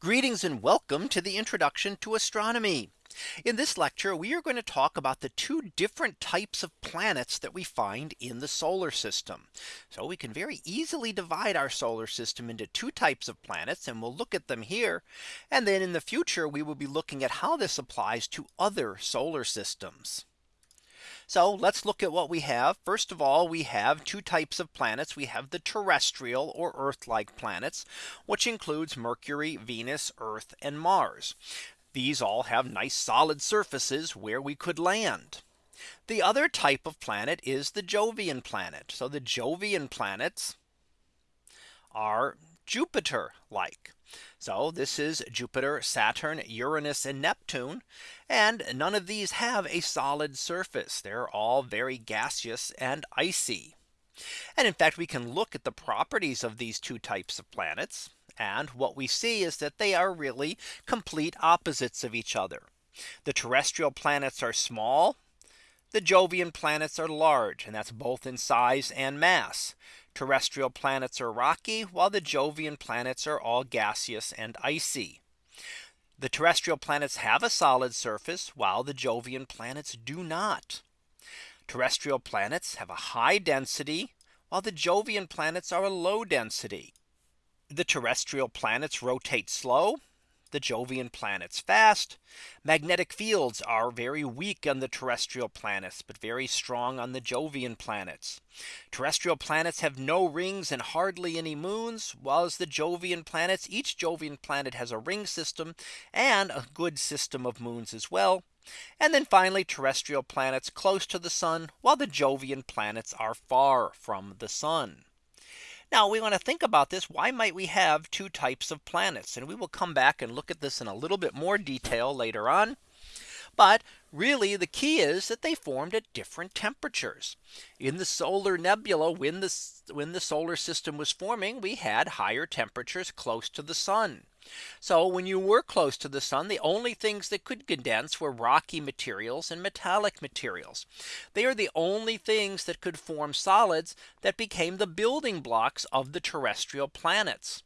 Greetings and welcome to the introduction to astronomy. In this lecture, we are going to talk about the two different types of planets that we find in the solar system. So we can very easily divide our solar system into two types of planets and we'll look at them here. And then in the future, we will be looking at how this applies to other solar systems. So let's look at what we have. First of all, we have two types of planets. We have the terrestrial or Earth like planets, which includes Mercury, Venus, Earth and Mars. These all have nice solid surfaces where we could land. The other type of planet is the Jovian planet. So the Jovian planets are Jupiter like. So this is Jupiter, Saturn, Uranus and Neptune. And none of these have a solid surface. They're all very gaseous and icy. And in fact, we can look at the properties of these two types of planets. And what we see is that they are really complete opposites of each other. The terrestrial planets are small. The Jovian planets are large and that's both in size and mass. Terrestrial planets are rocky while the Jovian planets are all gaseous and icy. The terrestrial planets have a solid surface while the Jovian planets do not. Terrestrial planets have a high density while the Jovian planets are a low density. The terrestrial planets rotate slow the Jovian planets fast. Magnetic fields are very weak on the terrestrial planets, but very strong on the Jovian planets. Terrestrial planets have no rings and hardly any moons, while the Jovian planets, each Jovian planet has a ring system and a good system of moons as well. And then finally terrestrial planets close to the sun, while the Jovian planets are far from the sun. Now we want to think about this. Why might we have two types of planets? And we will come back and look at this in a little bit more detail later on. But really the key is that they formed at different temperatures. In the solar nebula when the when the solar system was forming we had higher temperatures close to the sun. So when you were close to the sun, the only things that could condense were rocky materials and metallic materials. They are the only things that could form solids that became the building blocks of the terrestrial planets.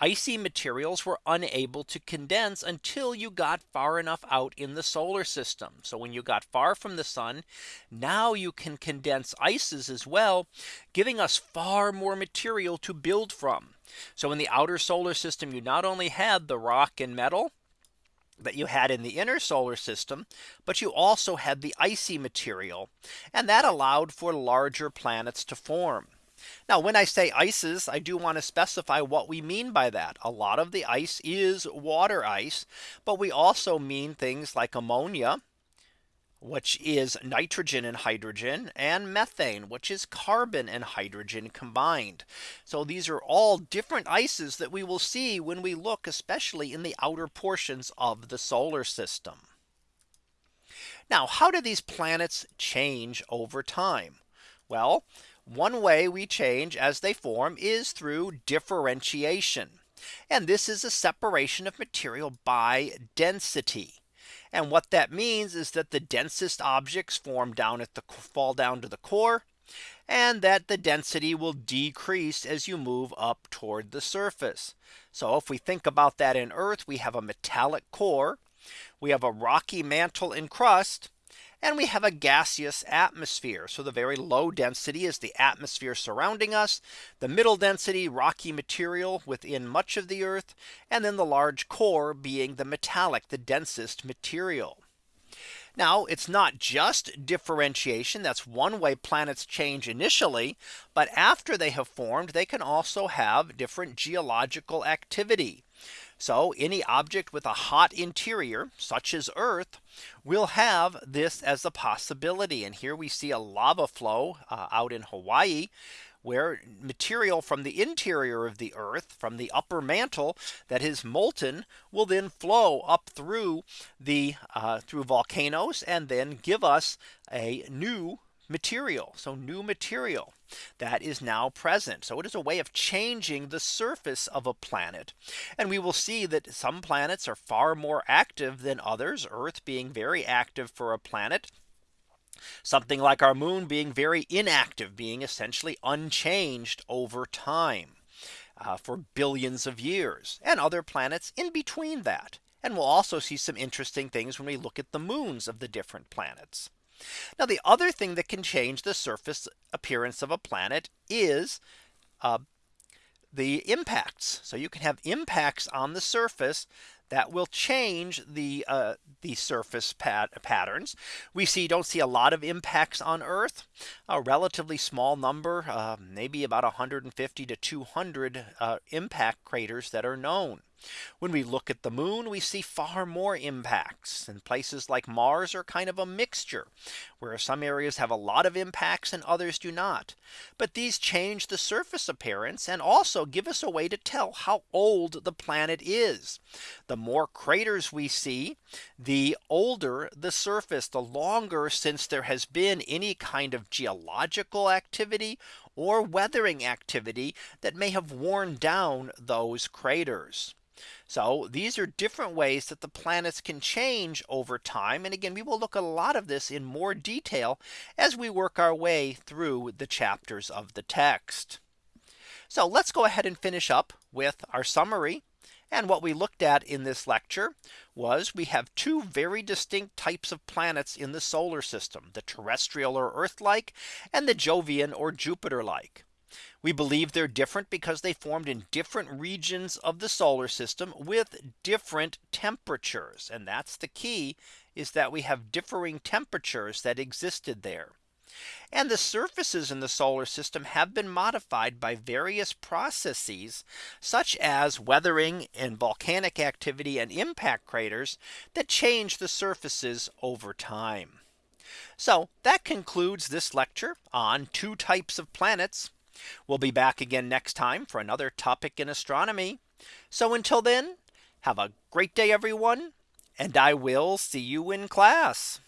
Icy materials were unable to condense until you got far enough out in the solar system. So when you got far from the sun, now you can condense ices as well, giving us far more material to build from. So in the outer solar system, you not only had the rock and metal that you had in the inner solar system, but you also had the icy material. And that allowed for larger planets to form. Now when I say ices, I do want to specify what we mean by that. A lot of the ice is water ice, but we also mean things like ammonia which is nitrogen and hydrogen and methane, which is carbon and hydrogen combined. So these are all different ices that we will see when we look especially in the outer portions of the solar system. Now how do these planets change over time? Well, one way we change as they form is through differentiation. And this is a separation of material by density. And what that means is that the densest objects form down at the fall down to the core and that the density will decrease as you move up toward the surface. So if we think about that in Earth, we have a metallic core. We have a rocky mantle and crust and we have a gaseous atmosphere. So the very low density is the atmosphere surrounding us. The middle density rocky material within much of the Earth. And then the large core being the metallic the densest material. Now it's not just differentiation. That's one way planets change initially. But after they have formed, they can also have different geological activity. So any object with a hot interior such as Earth will have this as a possibility. And here we see a lava flow uh, out in Hawaii where material from the interior of the earth from the upper mantle that is molten will then flow up through the uh, through volcanoes and then give us a new material. So new material that is now present. So it is a way of changing the surface of a planet. And we will see that some planets are far more active than others, Earth being very active for a planet. Something like our moon being very inactive, being essentially unchanged over time. uh, for billions of years and other planets in between that. And we'll also see some interesting things when we look at the moons of the different planets. Now the other thing that can change the surface appearance of a planet is uh, the impacts. So you can have impacts on the surface that will change the uh, the surface pat patterns. We see don't see a lot of impacts on Earth, a relatively small number, uh, maybe about 150 to 200 uh, impact craters that are known. When we look at the moon, we see far more impacts and places like Mars are kind of a mixture where some areas have a lot of impacts and others do not. But these change the surface appearance and also give us a way to tell how old the planet is. The more craters we see, the older the surface, the longer since there has been any kind of geological activity or weathering activity that may have worn down those craters. So these are different ways that the planets can change over time. And again, we will look at a lot of this in more detail as we work our way through the chapters of the text. So let's go ahead and finish up with our summary. And what we looked at in this lecture was we have two very distinct types of planets in the solar system, the terrestrial or Earth like and the Jovian or Jupiter like. We believe they're different because they formed in different regions of the solar system with different temperatures. And that's the key is that we have differing temperatures that existed there. And the surfaces in the solar system have been modified by various processes such as weathering and volcanic activity and impact craters that change the surfaces over time. So that concludes this lecture on two types of planets We'll be back again next time for another topic in astronomy. So until then, have a great day, everyone, and I will see you in class.